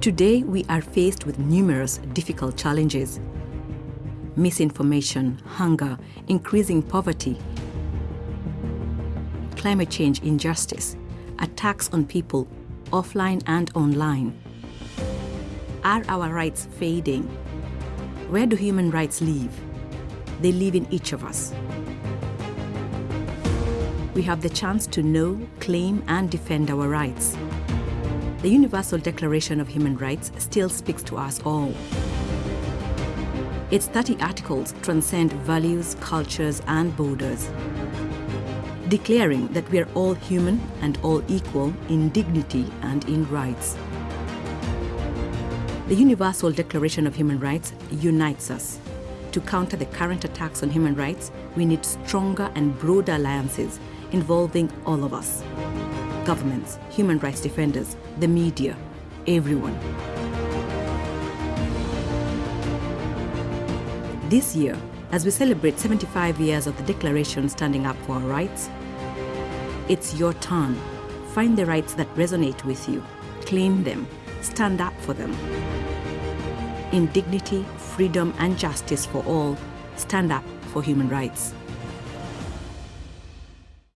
Today, we are faced with numerous difficult challenges misinformation, hunger, increasing poverty, climate change injustice, attacks on people offline and online. Are our rights fading? Where do human rights live? They live in each of us. We have the chance to know, claim, and defend our rights. The Universal Declaration of Human Rights still speaks to us all. Its 30 articles transcend values, cultures, and borders, declaring that we are all human and all equal in dignity and in rights. The Universal Declaration of Human Rights unites us. To counter the current attacks on human rights, we need stronger and broader alliances involving all of us governments, human rights defenders, the media, everyone. This year, as we celebrate 75 years of the Declaration standing up for our rights, it's your turn. Find the rights that resonate with you, claim them, stand up for them. In dignity, freedom, and justice for all, stand up for human rights.